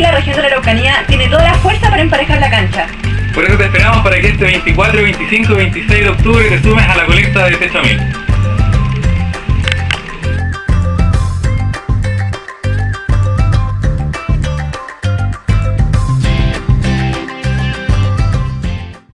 la región de la Araucanía tiene toda la fuerza para emparejar la cancha. Por eso te esperamos para que este 24, 25 y 26 de octubre te sumes a la colecta de Techo Mil.